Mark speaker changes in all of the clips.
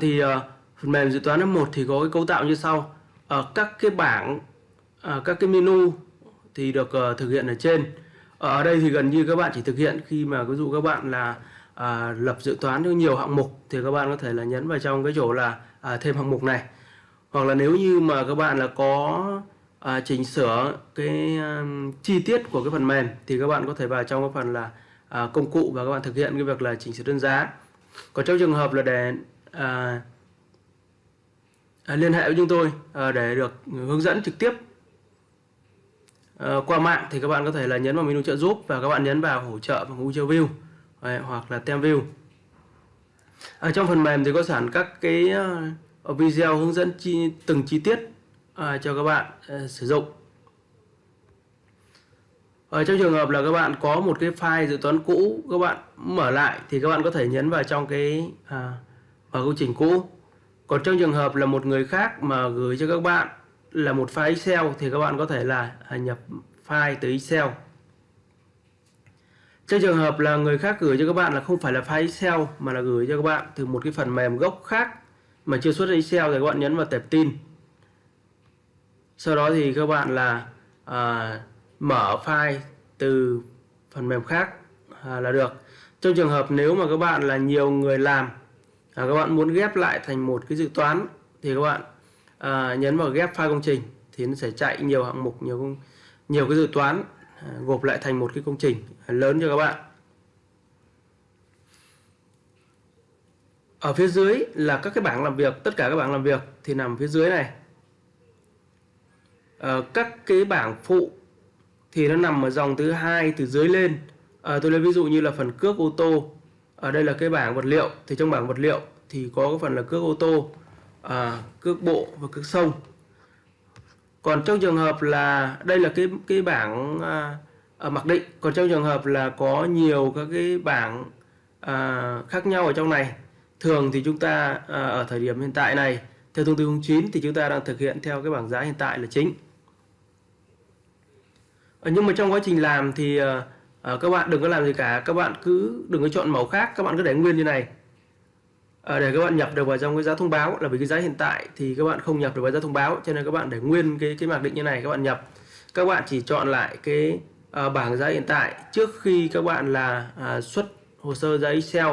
Speaker 1: thì uh, phần mềm dự toán F1 thì có cái cấu tạo như sau. Uh, các cái bảng uh, các cái menu thì được uh, thực hiện ở trên. Ở đây thì gần như các bạn chỉ thực hiện khi mà ví dụ các bạn là à, lập dự toán cho nhiều hạng mục thì các bạn có thể là nhấn vào trong cái chỗ là à, thêm hạng mục này. Hoặc là nếu như mà các bạn là có à, chỉnh sửa cái um, chi tiết của cái phần mềm thì các bạn có thể vào trong cái phần là à, công cụ và các bạn thực hiện cái việc là chỉnh sửa đơn giá. Còn trong trường hợp là để à, à, liên hệ với chúng tôi à, để được hướng dẫn trực tiếp. À, qua mạng thì các bạn có thể là nhấn vào menu trợ giúp và các bạn nhấn vào hỗ trợ bằng User View à, hoặc là tem view. Ở trong phần mềm thì có sẵn các cái uh, video hướng dẫn chi, từng chi tiết uh, cho các bạn uh, sử dụng. Ở trong trường hợp là các bạn có một cái file dự toán cũ các bạn mở lại thì các bạn có thể nhấn vào trong cái à, và công trình cũ. Còn trong trường hợp là một người khác mà gửi cho các bạn là một file Excel thì các bạn có thể là à, nhập file từ Excel. Trong trường hợp là người khác gửi cho các bạn là không phải là file Excel mà là gửi cho các bạn từ một cái phần mềm gốc khác mà chưa xuất Excel thì các bạn nhấn vào tệp tin. Sau đó thì các bạn là à, mở file từ phần mềm khác à, là được. Trong trường hợp nếu mà các bạn là nhiều người làm à, các bạn muốn ghép lại thành một cái dự toán thì các bạn à, nhấn vào ghép file công trình thì nó sẽ chạy nhiều hạng mục nhiều nhiều cái dự toán à, gộp lại thành một cái công trình lớn cho các bạn. Ở phía dưới là các cái bảng làm việc tất cả các bảng làm việc thì nằm phía dưới này. À, các cái bảng phụ thì nó nằm ở dòng thứ hai từ dưới lên. À, tôi lấy ví dụ như là phần cước ô tô ở đây là cái bảng vật liệu. Thì trong bảng vật liệu thì có cái phần là cước ô tô à, cước bộ và cước sông. Còn trong trường hợp là đây là cái cái bảng à, ở mặc định. Còn trong trường hợp là có nhiều các cái bảng à, khác nhau ở trong này thường thì chúng ta à, ở thời điểm hiện tại này theo thông tư 09 thì chúng ta đang thực hiện theo cái bảng giá hiện tại là chính. À, nhưng mà trong quá trình làm thì à, à, các bạn đừng có làm gì cả. Các bạn cứ đừng có chọn màu khác. Các bạn cứ để nguyên như này. À, để các bạn nhập được vào trong cái giá thông báo. Là vì cái giá hiện tại thì các bạn không nhập được vào giá thông báo. Cho nên các bạn để nguyên cái cái mặc định như này các bạn nhập. Các bạn chỉ chọn lại cái à, bảng giá hiện tại trước khi các bạn là à, xuất hồ sơ giá Excel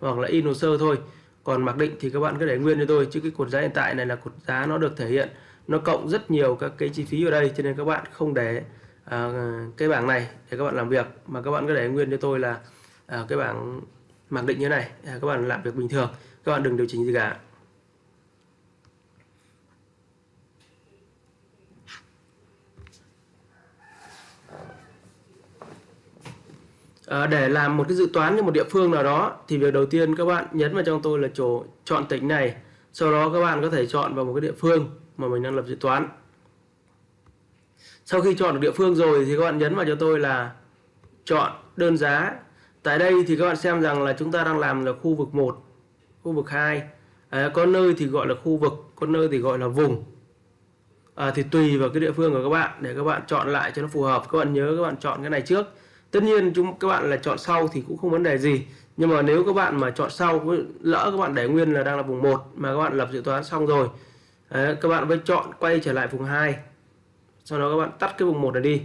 Speaker 1: hoặc là in hồ sơ thôi. Còn mặc định thì các bạn cứ để nguyên cho tôi. Chứ cái cột giá hiện tại này là cột giá nó được thể hiện. Nó cộng rất nhiều các cái chi phí ở đây. Cho nên các bạn không để à, cái bảng này để các bạn làm việc mà các bạn cứ để nguyên cho tôi là à, cái bảng mặc định như này. À, các bạn làm việc bình thường các bạn đừng điều chỉnh gì cả. À, để làm một cái dự toán cho một địa phương nào đó thì việc đầu tiên các bạn nhấn vào trong tôi là chỗ chọn tỉnh này. Sau đó các bạn có thể chọn vào một cái địa phương mà mình đang lập dự toán sau khi chọn được địa phương rồi thì các bạn nhấn vào cho tôi là chọn đơn giá. Tại đây thì các bạn xem rằng là chúng ta đang làm là khu vực 1 khu vực 2 à, có nơi thì gọi là khu vực có nơi thì gọi là vùng. À, thì tùy vào cái địa phương của các bạn để các bạn chọn lại cho nó phù hợp. Các bạn nhớ các bạn chọn cái này trước. Tất nhiên chúng các bạn là chọn sau thì cũng không vấn đề gì. Nhưng mà nếu các bạn mà chọn sau lỡ các bạn để nguyên là đang là vùng 1 mà các bạn lập dự toán xong rồi đấy, các bạn mới chọn quay trở lại vùng 2 sau đó các bạn tắt cái vùng 1 này đi.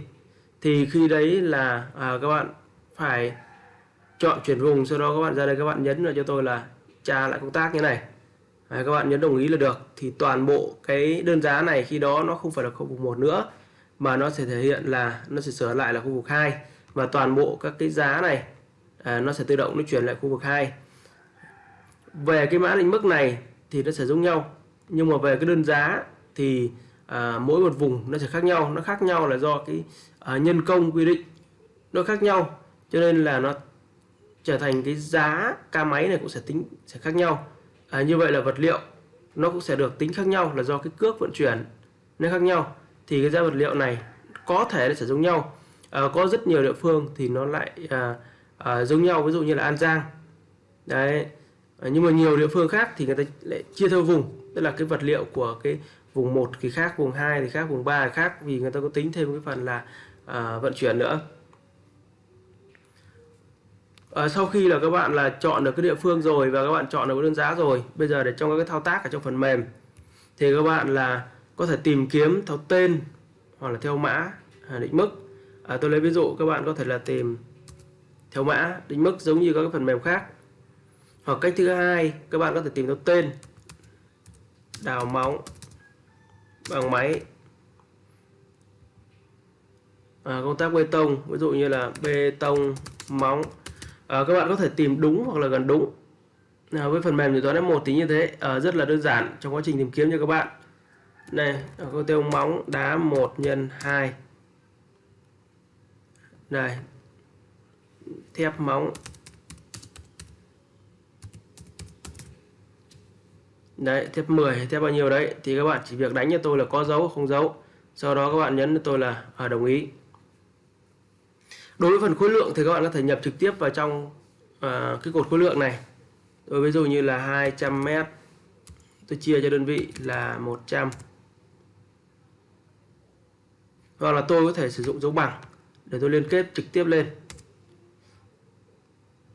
Speaker 1: Thì khi đấy là à, các bạn phải chọn chuyển vùng sau đó các bạn ra đây các bạn nhấn vào cho tôi là tra lại công tác như này. Đấy, các bạn nhấn đồng ý là được. Thì toàn bộ cái đơn giá này khi đó nó không phải là khu vực 1 nữa mà nó sẽ thể hiện là nó sẽ sửa lại là khu vực 2 và toàn bộ các cái giá này à, nó sẽ tự động nó chuyển lại khu vực 2 về cái mã định mức này thì nó sẽ giống nhau. Nhưng mà về cái đơn giá thì à, mỗi một vùng nó sẽ khác nhau. Nó khác nhau là do cái à, nhân công quy định. Nó khác nhau cho nên là nó trở thành cái giá ca máy này cũng sẽ tính sẽ khác nhau. À, như vậy là vật liệu nó cũng sẽ được tính khác nhau là do cái cước vận chuyển nó khác nhau. Thì cái giá vật liệu này có thể là sẽ giống nhau. À, có rất nhiều địa phương thì nó lại à, à, giống nhau. Ví dụ như là An Giang. Đấy. À, nhưng mà nhiều địa phương khác thì người ta lại chia theo vùng. Tức là cái vật liệu của cái vùng 1 thì khác vùng 2 thì khác vùng 3 thì khác vì người ta có tính thêm cái phần là à, vận chuyển nữa. À, sau khi là các bạn là chọn được cái địa phương rồi và các bạn chọn được cái đơn giá rồi bây giờ để trong các cái thao tác ở trong phần mềm thì các bạn là có thể tìm kiếm theo tên hoặc là theo mã à, định mức. À, tôi lấy ví dụ các bạn có thể là tìm theo mã định mức giống như các cái phần mềm khác. Hoặc cách thứ hai các bạn có thể tìm theo tên đào móng bằng máy. À, công tác bê tông ví dụ như là bê tông móng. À, các bạn có thể tìm đúng hoặc là gần đúng. À, với phần mềm dự toán F1 thì như thế. À, rất là đơn giản trong quá trình tìm kiếm cho các bạn. Này à, công tiêu móng đá 1 nhân 2 này thép móng. Đấy thép 10 thép bao nhiêu đấy thì các bạn chỉ việc đánh cho tôi là có dấu không dấu. Sau đó các bạn nhấn cho tôi là ở đồng ý. Đối với phần khối lượng thì các bạn có thể nhập trực tiếp vào trong uh, cái cột khối lượng này. Tôi ví dụ như là 200 mét tôi chia cho đơn vị là 100 hoặc là tôi có thể sử dụng dấu bằng để tôi liên kết trực tiếp lên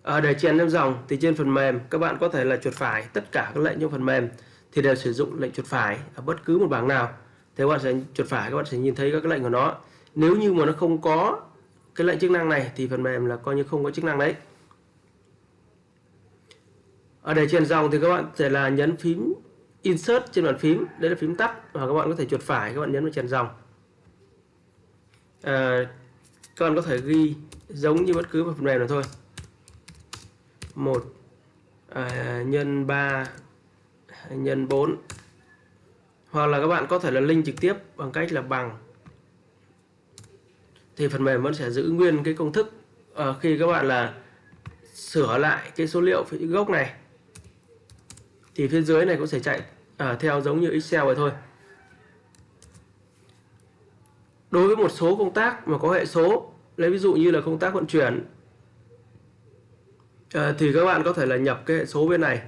Speaker 1: à, để chèn thêm dòng thì trên phần mềm các bạn có thể là chuột phải tất cả các lệnh trong phần mềm thì đều sử dụng lệnh chuột phải ở bất cứ một bảng nào. Thì các bạn sẽ chuột phải các bạn sẽ nhìn thấy các cái lệnh của nó. Nếu như mà nó không có cái lệnh chức năng này thì phần mềm là coi như không có chức năng đấy. Ở để chèn dòng thì các bạn sẽ là nhấn phím insert trên bàn phím đây là phím tắt và các bạn có thể chuột phải các bạn nhấn vào chèn dòng. À, các bạn có thể ghi giống như bất cứ một phần mềm nào thôi một à, nhân 3 nhân 4 hoặc là các bạn có thể là link trực tiếp bằng cách là bằng. Thì phần mềm vẫn sẽ giữ nguyên cái công thức à, khi các bạn là sửa lại cái số liệu phía gốc này. Thì phía dưới này cũng sẽ chạy à, theo giống như Excel vậy thôi. Đối với một số công tác mà có hệ số lấy ví dụ như là công tác vận chuyển Ờ, thì các bạn có thể là nhập cái hệ số bên này.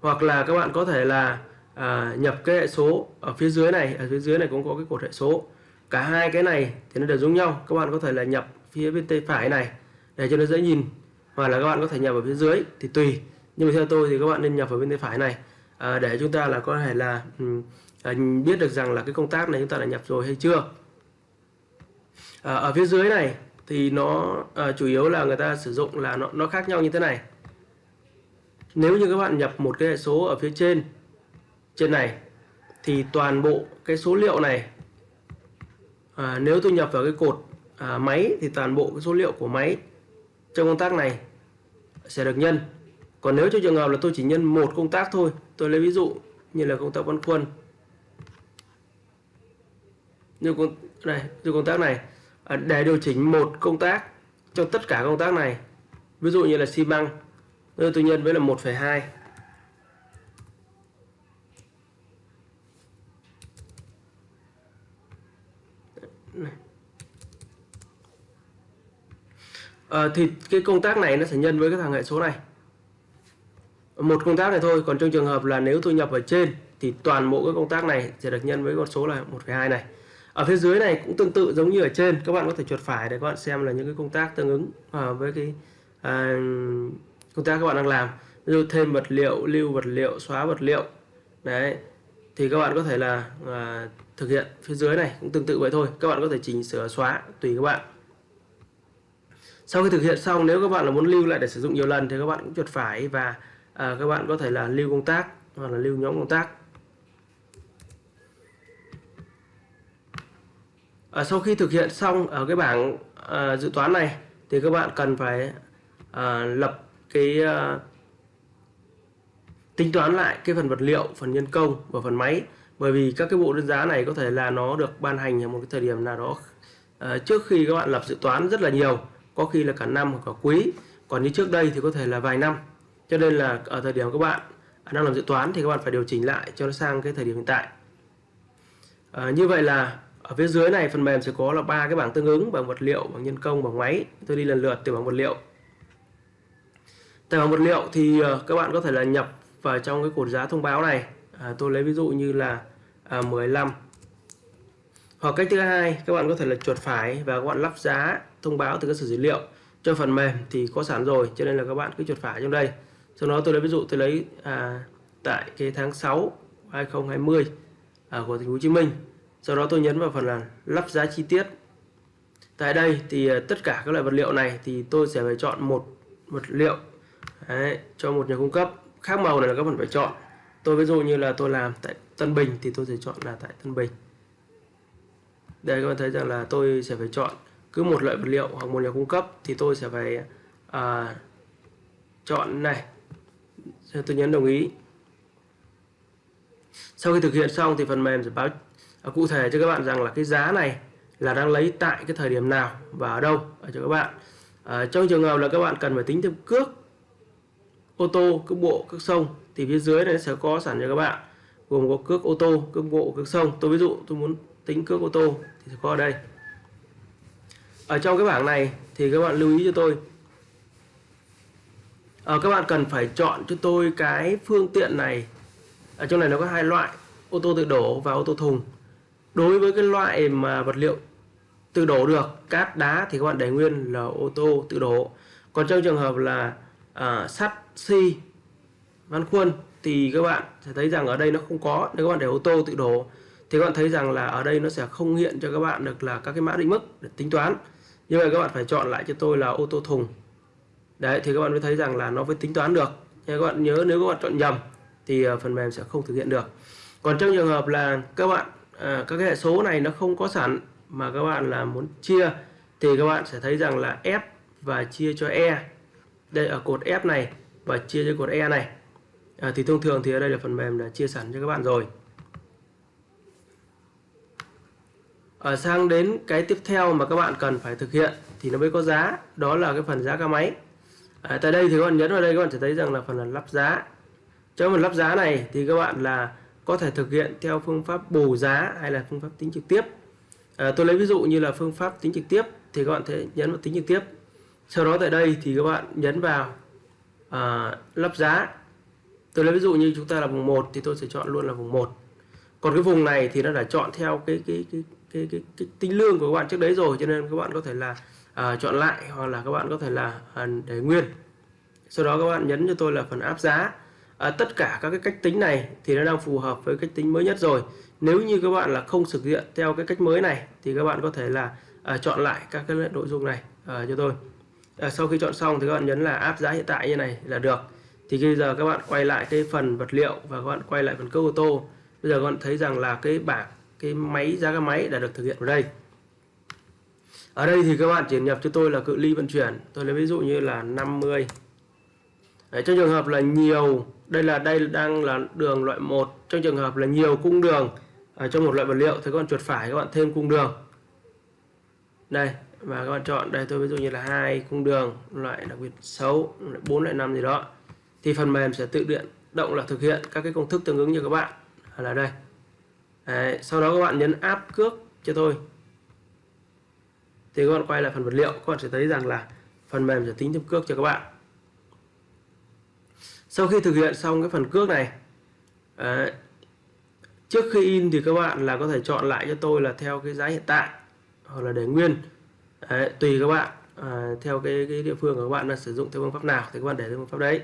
Speaker 1: Hoặc là các bạn có thể là à, nhập cái hệ số ở phía dưới này. Ở phía dưới này cũng có cái cột hệ số. Cả hai cái này thì nó đều giống nhau. Các bạn có thể là nhập phía bên tay phải này. Để cho nó dễ nhìn. Hoặc là các bạn có thể nhập ở phía dưới thì tùy. Nhưng mà theo tôi thì các bạn nên nhập ở bên tay phải này. À, để chúng ta là có thể là à, biết được rằng là cái công tác này chúng ta đã nhập rồi hay chưa. À, ở phía dưới này thì nó à, chủ yếu là người ta sử dụng là nó, nó khác nhau như thế này. Nếu như các bạn nhập một cái hệ số ở phía trên trên này thì toàn bộ cái số liệu này à, nếu tôi nhập vào cái cột à, máy thì toàn bộ cái số liệu của máy trong công tác này sẽ được nhân. Còn nếu trong trường hợp là tôi chỉ nhân một công tác thôi tôi lấy ví dụ như là công tác băn quân. Như con này như công tác này. À, để điều chỉnh một công tác trong tất cả công tác này ví dụ như là xi măng tôi nhân với là 1,2 À, thì cái công tác này nó sẽ nhân với cái thằng hệ số này. Một công tác này thôi còn trong trường hợp là nếu tôi nhập ở trên thì toàn bộ cái công tác này sẽ được nhân với con số là 1,2 này ở phía dưới này cũng tương tự giống như ở trên. Các bạn có thể chuột phải để các bạn xem là những cái công tác tương ứng à, với cái à, công tác các bạn đang làm. Ví dụ thêm vật liệu lưu vật liệu xóa vật liệu. Đấy. Thì các bạn có thể là à, thực hiện phía dưới này cũng tương tự vậy thôi. Các bạn có thể chỉnh sửa xóa tùy các bạn. Sau khi thực hiện xong nếu các bạn là muốn lưu lại để sử dụng nhiều lần thì các bạn cũng chuột phải và à, các bạn có thể là lưu công tác hoặc là lưu nhóm công tác. À, sau khi thực hiện xong ở cái bảng à, dự toán này thì các bạn cần phải à, lập cái à, tính toán lại cái phần vật liệu phần nhân công và phần máy. Bởi vì các cái bộ đơn giá này có thể là nó được ban hành ở một cái thời điểm nào đó à, trước khi các bạn lập dự toán rất là nhiều. Có khi là cả năm hoặc cả quý. Còn như trước đây thì có thể là vài năm. Cho nên là ở thời điểm các bạn à, đang làm dự toán thì các bạn phải điều chỉnh lại cho nó sang cái thời điểm hiện tại. À, như vậy là ở phía dưới này phần mềm sẽ có là ba cái bảng tương ứng bằng vật liệu bằng nhân công bằng máy. Tôi đi lần lượt từ bảng vật liệu. Tại bảng vật liệu thì ờ, các bạn có thể là nhập vào trong cái cột giá thông báo này. À, tôi lấy ví dụ như là à, 15 hoặc cách thứ hai các bạn có thể là chuột phải và các bạn lắp giá thông báo từ cơ sở dữ liệu cho phần mềm thì có sẵn rồi cho nên là các bạn cứ chuột phải trong đây. Sau đó tôi lấy ví dụ tôi lấy à, tại cái tháng 6 2020 à, của thành phố Hồ Chí Minh sau đó tôi nhấn vào phần là lắp giá chi tiết. Tại đây thì ờ, tất cả các loại vật liệu này thì tôi sẽ phải chọn một vật liệu Đấy, cho một nhà cung cấp. Khác màu này là các bạn phải chọn. Tôi ví dụ như là tôi làm tại Tân Bình thì tôi sẽ chọn là tại Tân Bình. Đây các bạn thấy rằng là tôi sẽ phải chọn cứ một loại vật liệu hoặc một nhà cung cấp thì tôi sẽ phải à, chọn này. Tôi nhấn đồng ý. Sau khi thực hiện xong thì phần mềm sẽ báo cụ thể cho các bạn rằng là cái giá này là đang lấy tại cái thời điểm nào và ở đâu ở cho các bạn. À, trong trường hợp là các bạn cần phải tính thêm cước ô tô cước bộ cước sông thì phía dưới này sẽ có sẵn cho các bạn. Gồm có cước ô tô cước bộ cước sông. Tôi ví dụ tôi muốn tính cước ô tô thì sẽ có ở đây. Ở trong cái bảng này thì các bạn lưu ý cho tôi. À, các bạn cần phải chọn cho tôi cái phương tiện này. Ở trong này nó có hai loại ô tô tự đổ và ô tô thùng đối với cái loại mà vật liệu tự đổ được cát đá thì các bạn để nguyên là ô tô tự đổ còn trong trường hợp là à, sắt xi văn khuôn thì các bạn sẽ thấy rằng ở đây nó không có nếu các bạn để ô tô tự đổ thì các bạn thấy rằng là ở đây nó sẽ không hiện cho các bạn được là các cái mã định mức để tính toán như vậy các bạn phải chọn lại cho tôi là ô tô thùng đấy thì các bạn mới thấy rằng là nó mới tính toán được nhưng các bạn nhớ nếu các bạn chọn nhầm thì phần mềm sẽ không thực hiện được còn trong trường hợp là các bạn à, các cái hệ số này nó không có sẵn mà các bạn là muốn chia thì các bạn sẽ thấy rằng là F và chia cho E. Đây ở cột F này và chia cho cột E này. À, thì thông thường thì ở đây là phần mềm đã chia sẵn cho các bạn rồi. Ở sang đến cái tiếp theo mà các bạn cần phải thực hiện thì nó mới có giá đó là cái phần giá ca máy. À, tại đây thì các bạn nhấn vào đây các bạn sẽ thấy rằng là phần là lắp giá. Trong phần lắp giá này thì các bạn là có thể thực hiện theo phương pháp bù giá hay là phương pháp tính trực tiếp. À, tôi lấy ví dụ như là phương pháp tính trực tiếp thì các bạn thể nhấn vào tính trực tiếp. Sau đó tại đây thì các bạn nhấn vào à, lắp giá. Tôi lấy ví dụ như chúng ta là vùng 1 thì tôi sẽ chọn luôn là vùng 1 còn cái vùng này thì nó đã chọn theo cái cái cái cái, cái, cái tính lương của các bạn trước đấy rồi cho nên các bạn có thể là à, chọn lại hoặc là các bạn có thể là à, để nguyên. Sau đó các bạn nhấn cho tôi là phần áp giá à, tất cả các cái cách tính này thì nó đang phù hợp với cách tính mới nhất rồi. Nếu như các bạn là không thực hiện theo cái cách mới này thì các bạn có thể là à, chọn lại các cái nội dung này à, cho tôi. À, sau khi chọn xong thì các bạn nhấn là áp giá hiện tại như này là được. Thì bây giờ các bạn quay lại cái phần vật liệu và các bạn quay lại phần cước ô tô bây giờ các bạn thấy rằng là cái bảng cái máy giá cái máy đã được thực hiện ở đây. Ở đây thì các bạn chỉ nhập cho tôi là cự ly vận chuyển. Tôi lấy ví dụ như là 50 Đấy, trong trường hợp là nhiều đây là đây đang là đường loại 1 trong trường hợp là nhiều cung đường ở trong một loại vật liệu thì các bạn chuột phải các bạn thêm cung đường. Đây và các bạn chọn đây tôi ví dụ như là hai cung đường loại đặc biệt xấu bốn loại năm gì đó thì phần mềm sẽ tự điện động là thực hiện các cái công thức tương ứng như các bạn. Là đây. Đấy, sau đó các bạn nhấn áp cước cho tôi. Thì các bạn quay lại phần vật liệu các bạn sẽ thấy rằng là phần mềm sẽ tính thêm cước cho các bạn sau khi thực hiện xong cái phần cước này đấy, trước khi in thì các bạn là có thể chọn lại cho tôi là theo cái giá hiện tại hoặc là để nguyên. Đấy, tùy các bạn à, theo cái, cái địa phương của các bạn là sử dụng theo phương pháp nào thì các bạn để theo phương pháp đấy.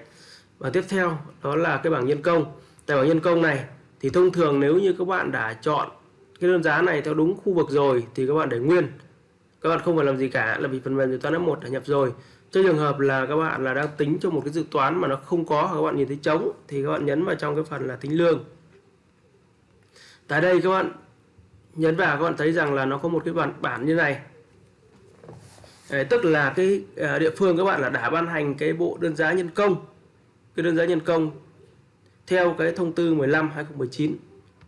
Speaker 1: Và tiếp theo đó là cái bảng nhân công. Tại bảng nhân công này thì thông thường nếu như các bạn đã chọn cái đơn giá này theo đúng khu vực rồi thì các bạn để nguyên. Các bạn không phải làm gì cả là vì phần mềm dự toán F1 đã nhập rồi trong trường hợp là các bạn là đang tính cho một cái dự toán mà nó không có các bạn nhìn thấy trống thì các bạn nhấn vào trong cái phần là tính lương. Tại đây các bạn nhấn vào các bạn thấy rằng là nó có một cái bản bản như này. Đấy, tức là cái à, địa phương các bạn là đã ban hành cái bộ đơn giá nhân công. Cái đơn giá nhân công theo cái thông tư 15 2019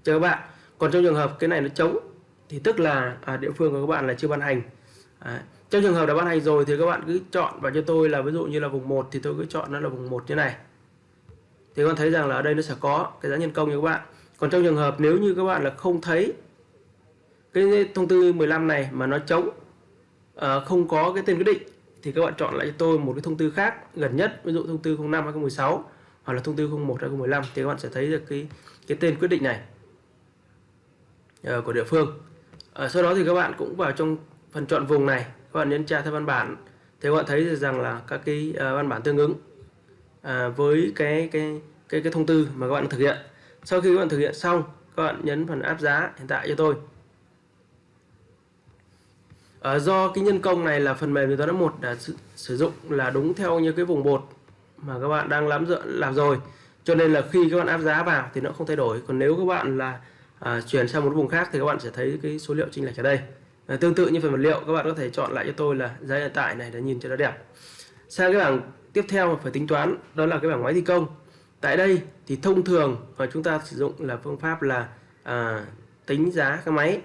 Speaker 1: cho các bạn còn trong trường hợp cái này nó trống thì tức là à, địa phương của các bạn là chưa ban hành. Đấy trong trường hợp đã ban hành rồi thì các bạn cứ chọn vào cho tôi là ví dụ như là vùng 1 thì tôi cứ chọn nó là vùng 1 như này. Thì các bạn thấy rằng là ở đây nó sẽ có cái giá nhân công như các bạn. Còn trong trường hợp nếu như các bạn là không thấy cái thông tư 15 này mà nó trống à, ờ, không có cái tên quyết định thì các bạn chọn lại cho tôi một cái thông tư khác gần nhất ví dụ thông tư 05 2016 hoặc là thông tư 01 2015 thì các bạn sẽ thấy được cái cái tên quyết định này à, của địa phương. À, sau đó thì các bạn cũng vào trong phần chọn vùng này các bạn nhấn tra theo văn bản. Thì các bạn thấy rằng là các cái uh, văn bản tương ứng uh, với cái cái cái cái thông tư mà các bạn thực hiện. Sau khi các bạn thực hiện xong các bạn nhấn phần áp giá hiện tại cho tôi. Uh, do cái nhân công này là phần mềm thì toán một đã sử, sử dụng là đúng theo như cái vùng bột mà các bạn đang làm làm rồi. Cho nên là khi các bạn áp giá vào thì nó không thay đổi. Còn nếu các bạn là uh, chuyển sang một vùng khác thì các bạn sẽ thấy cái số liệu chênh lệch ở đây à, tương tự như phần vật liệu các bạn có thể chọn lại cho tôi là giá hiện tại này để nhìn cho nó đẹp. Sang cái bảng tiếp theo phải tính toán đó là cái bảng máy thi công. Tại đây thì thông thường mà chúng ta sử dụng là phương pháp là à, tính giá cái máy.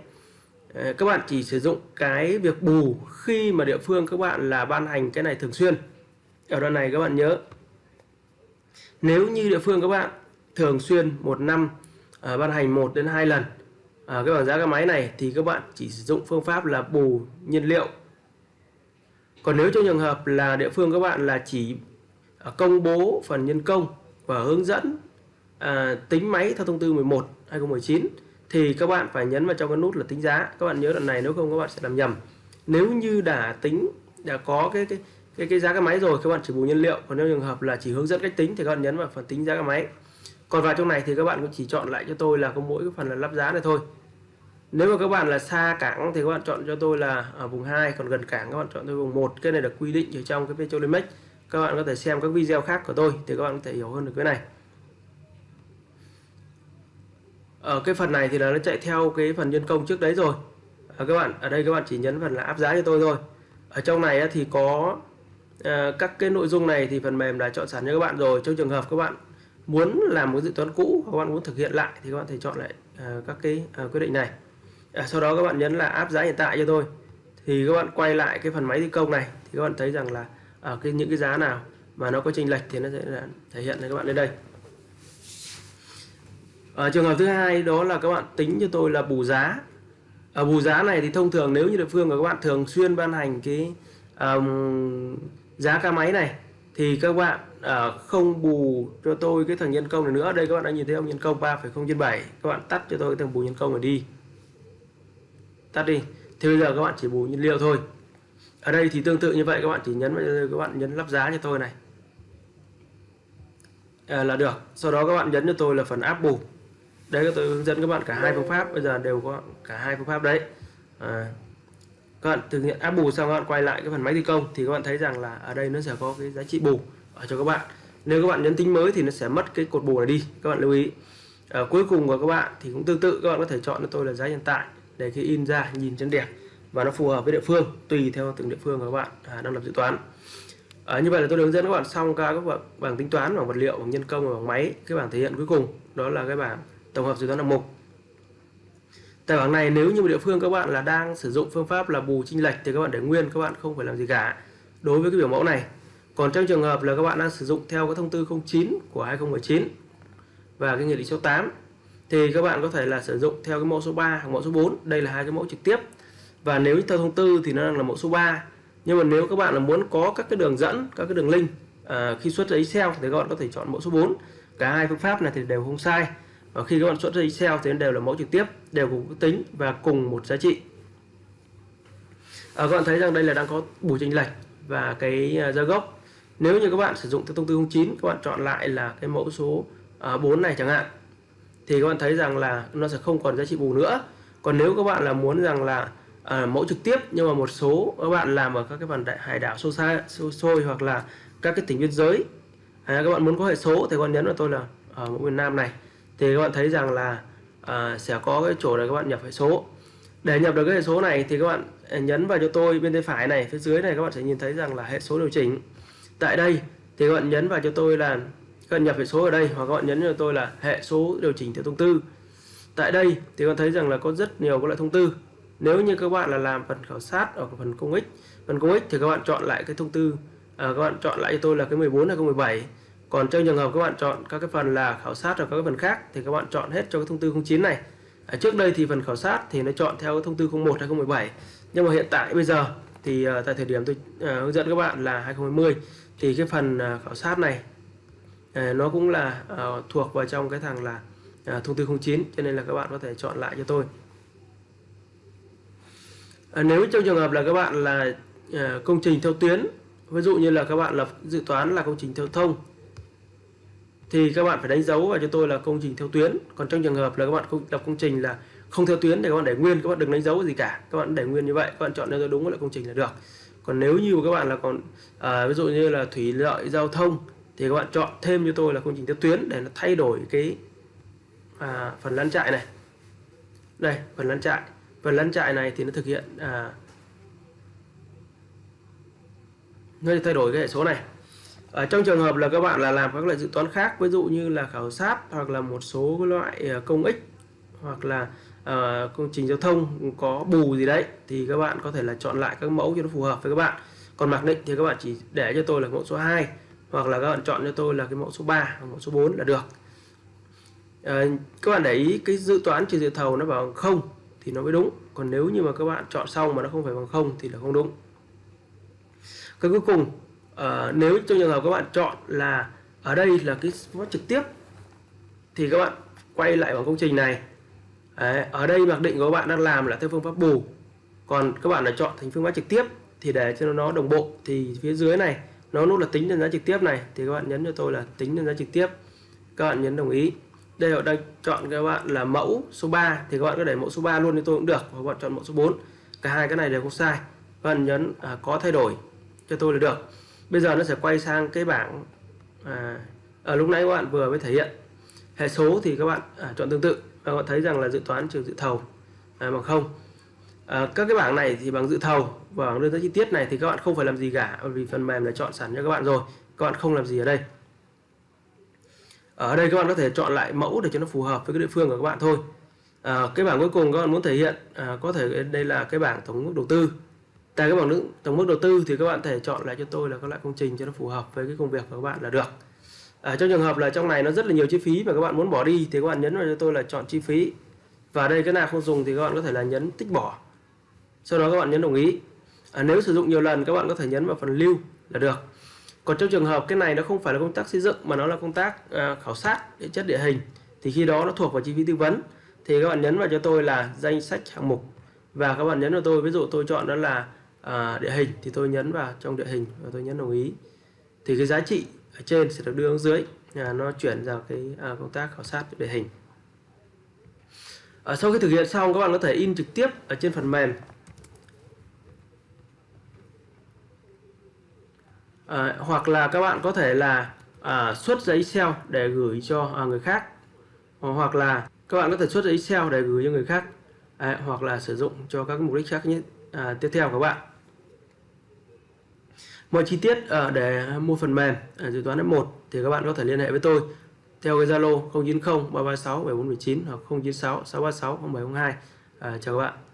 Speaker 1: À, các bạn chỉ sử dụng cái việc bù khi mà địa phương các bạn là ban hành cái này thường xuyên. Ở đoạn này các bạn nhớ. Nếu như địa phương các bạn thường xuyên một năm à, ban hành một đến hai lần à, cái bảng giá cái máy này thì các bạn chỉ sử dụng phương pháp là bù nhiên liệu. Còn nếu trong trường hợp là địa phương các bạn là chỉ à, công bố phần nhân công và hướng dẫn à, tính máy theo thông tư 11 2019 thì các bạn phải nhấn vào trong cái nút là tính giá. Các bạn nhớ đoạn này nếu không các bạn sẽ làm nhầm. Nếu như đã tính đã có cái cái cái, cái giá cái máy rồi các bạn chỉ bù nhiên liệu. Còn nếu trường hợp là chỉ hướng dẫn cách tính thì các bạn nhấn vào phần tính giá cái máy. Còn vào trong này thì các bạn cũng chỉ chọn lại cho tôi là có mỗi cái phần là lắp giá này thôi nếu mà các bạn là xa cảng thì các bạn chọn cho tôi là ở vùng 2 còn gần cảng các bạn chọn tôi vùng 1 cái này được quy định ở trong cái Petrolimex các bạn có thể xem các video khác của tôi thì các bạn có thể hiểu hơn được cái này. Ở cái phần này thì là nó chạy theo cái phần nhân công trước đấy rồi. À, các bạn ở đây các bạn chỉ nhấn phần là áp giá cho tôi thôi. Ở trong này thì có à, các cái nội dung này thì phần mềm đã chọn sẵn cho các bạn rồi. Trong trường hợp các bạn muốn làm một dự toán cũ các bạn muốn thực hiện lại thì các bạn thể chọn lại à, các cái à, quyết định này à, sau đó các bạn nhấn là áp giá hiện tại cho tôi. Thì các bạn quay lại cái phần máy thi công này thì các bạn thấy rằng là ở cái những cái giá nào mà nó có chênh lệch thì nó sẽ là thể hiện cho các bạn lên đây. Ở trường hợp thứ hai đó là các bạn tính cho tôi là bù giá. Ở bù giá này thì thông thường nếu như địa phương của các bạn thường xuyên ban hành cái um, giá ca máy này thì các bạn uh, không bù cho tôi cái thằng nhân công này nữa. Đây các bạn đã nhìn thấy ông nhân công 3,0 trên 7 các bạn tắt cho tôi cái thằng bù nhân công này đi tắt đi thì bây giờ các bạn chỉ bù nhiên liệu thôi ở đây thì tương tự như vậy các bạn chỉ nhấn vào các bạn nhấn lắp giá cho tôi này à, là được sau đó các bạn nhấn cho tôi là phần áp bù đây tôi hướng dẫn các bạn cả hai phương pháp bây giờ đều có cả hai phương pháp đấy à, các bạn thực hiện áp bù xong các bạn quay lại cái phần máy thi công thì các bạn thấy rằng là ở đây nó sẽ có cái giá trị bù ở cho các bạn nếu các bạn nhấn tính mới thì nó sẽ mất cái cột bù này đi các bạn lưu ý à, cuối cùng của các bạn thì cũng tương tự các bạn có thể chọn cho tôi là giá hiện tại để khi in ra nhìn chân đẹp. Và nó phù hợp với địa phương tùy theo từng địa phương của các bạn à, đang lập dự toán. À, như vậy là tôi hướng dẫn các bạn xong các bảng, bảng tính toán bằng vật liệu bằng nhân công và bằng máy cái bảng thể hiện cuối cùng. Đó là cái bảng tổng hợp dự toán hạng mục. Tại bảng này nếu như một địa phương các bạn là đang sử dụng phương pháp là bù chênh lệch thì các bạn để nguyên các bạn không phải làm gì cả đối với cái biểu mẫu này. Còn trong trường hợp là các bạn đang sử dụng theo cái thông tư 09 của 2019 và cái nghị định số 8 thì các bạn có thể là sử dụng theo cái mẫu số 3 hoặc mẫu số 4 đây là hai cái mẫu trực tiếp. Và nếu theo thông tư thì nó đang là mẫu số 3 nhưng mà nếu các bạn là muốn có các cái đường dẫn các cái đường link à, khi xuất ra Excel thì các bạn có thể chọn mẫu số 4 cả hai phương pháp này thì đều không sai. Và khi các bạn xuất ra Excel thì đều là mẫu trực tiếp đều cùng tính và cùng một giá trị. À, các bạn thấy rằng đây là đang có bù chênh lệch và cái à, giá gốc. Nếu như các bạn sử dụng theo thông tư 09 các bạn chọn lại là cái mẫu số à, 4 này chẳng hạn thì các bạn thấy rằng là nó sẽ không còn giá trị bù nữa. Còn nếu các bạn là muốn rằng là à, mẫu trực tiếp nhưng mà một số các bạn làm ở các cái phần đại hải đảo sâu xa sâu xôi hoặc là các cái tỉnh biên giới à, các bạn muốn có hệ số thì các bạn nhấn vào tôi là ở mẫu miền Nam này. Thì các bạn thấy rằng là à, sẽ có cái chỗ này các bạn nhập hệ số. Để nhập được cái hệ số này thì các bạn à, nhấn vào cho tôi bên tay phải này phía dưới này các bạn sẽ nhìn thấy rằng là hệ số điều chỉnh. Tại đây thì các bạn nhấn vào cho tôi là các bạn nhập hệ số ở đây hoặc các bạn nhấn cho tôi là hệ số điều chỉnh theo thông tư. Tại đây thì các bạn thấy rằng là có rất nhiều các loại thông tư. Nếu như các bạn là làm phần khảo sát ở phần công ích phần công ích thì các bạn chọn lại cái thông tư à, các bạn chọn lại cho tôi là cái 14 hay 17 còn trong trường hợp các bạn chọn các cái phần là khảo sát hoặc các cái phần khác thì các bạn chọn hết cho cái thông tư 09 này. À, trước đây thì phần khảo sát thì nó chọn theo cái thông tư 01 hay 17 nhưng mà hiện tại bây giờ thì uh, tại thời điểm tôi uh, hướng dẫn các bạn là 2020 thì cái phần uh, khảo sát này Ờ, nó cũng là uh, thuộc vào trong cái thằng là uh, thông tư 09 cho nên là các bạn có thể chọn lại cho tôi. Uh, nếu trong trường hợp là các bạn là uh, công trình theo tuyến ví dụ như là các bạn lập dự toán là công trình theo thông thì các bạn phải đánh dấu vào cho tôi là công trình theo tuyến. Còn trong trường hợp là các bạn lập công trình là không theo tuyến thì các bạn để nguyên các bạn đừng đánh dấu gì cả. Các bạn để nguyên như vậy các bạn chọn cho đúng là công trình là được. Còn nếu như các bạn là còn à, ví dụ như là thủy lợi giao thông thì các bạn chọn thêm cho tôi là công trình theo tuyến để nó thay đổi cái à, phần lăn trại này. Đây phần lăn trại phần lăn trại này thì nó thực hiện à, nó thay đổi cái hệ số này. Ở trong trường hợp là các bạn là làm các loại dự toán khác ví dụ như là khảo sát hoặc là một số loại à, công ích hoặc là uh, công trình giao thông có bù gì đấy thì các bạn có thể là chọn lại các mẫu cho nó phù hợp với các bạn. Còn mặc định thì các bạn chỉ để cho tôi là mẫu số 2 hoặc là các bạn chọn cho tôi là cái mẫu số 3 hoặc mẫu số 4 là được. À, các bạn để ý cái dự toán trừ dự thầu nó bằng không thì nó mới đúng. Còn nếu như mà các bạn chọn xong mà nó không phải bằng không thì là không đúng. Cái cuối cùng à, nếu trong trường hợp các bạn chọn là ở đây là cái phát trực tiếp thì các bạn quay lại vào công trình này. Đấy, ở đây mặc định của các bạn đang làm là theo phương pháp bù. Còn các bạn là chọn thành phương pháp trực tiếp thì để cho nó đồng bộ thì phía dưới này nó nút là tính đơn giá trực tiếp này thì các bạn nhấn cho tôi là tính đơn giá trực tiếp. Các bạn nhấn đồng ý. Đây họ đang chọn các bạn là mẫu số 3 thì các bạn có để mẫu số 3 luôn thì tôi cũng được. Hoặc các bạn chọn mẫu số 4 cả hai cái này đều không sai. Các bạn nhấn à, có thay đổi cho tôi là được. Bây giờ nó sẽ quay sang cái bảng à, ở lúc nãy các bạn vừa mới thể hiện. Hệ số thì các bạn à, chọn tương tự. Và các bạn thấy rằng là dự toán trừ dự thầu à, bằng không à, các cái bảng này thì bằng dự thầu và bảng đơn giá chi tiết này thì các bạn không phải làm gì cả bởi vì phần mềm đã chọn sẵn cho các bạn rồi các bạn không làm gì ở đây ở đây các bạn có thể chọn lại mẫu để cho nó phù hợp với cái địa phương của các bạn thôi à, cái bảng cuối cùng các bạn muốn thể hiện à, có thể đây là cái bảng tổng mức đầu tư tại cái bảng tổng mức đầu tư thì các bạn thể chọn lại cho tôi là các loại công trình cho nó phù hợp với cái công việc của các bạn là được à, trong trường hợp là trong này nó rất là nhiều chi phí mà các bạn muốn bỏ đi thì các bạn nhấn vào cho tôi là chọn chi phí và đây cái nào không dùng thì các bạn có thể là nhấn tích bỏ sau đó các bạn nhấn đồng ý. À, nếu sử dụng nhiều lần các bạn có thể nhấn vào phần lưu là được. Còn trong trường hợp cái này nó không phải là công tác xây dựng mà nó là công tác à, khảo sát địa chất địa hình thì khi đó nó thuộc vào chi phí tư vấn. Thì các bạn nhấn vào cho tôi là danh sách hạng mục. Và các bạn nhấn vào tôi ví dụ tôi chọn đó là à, địa hình thì tôi nhấn vào trong địa hình và tôi nhấn đồng ý. Thì cái giá trị ở trên sẽ được đưa xuống dưới à, nó chuyển vào cái à, công tác khảo sát địa hình. À, sau khi thực hiện xong các bạn có thể in trực tiếp ở trên phần mềm. À, hoặc là các bạn có thể là à, xuất giấy Excel để gửi cho à, người khác. Ờ, hoặc là các bạn có thể xuất giấy Excel để gửi cho người khác. À, hoặc là sử dụng cho các mục đích khác nhất à, tiếp theo các bạn. Mọi chi tiết à, để mua phần mềm à, dự toán F1 thì các bạn có thể liên hệ với tôi theo cái Zalo 090 336 7419 hoặc 096 636 0702 à, chào các bạn.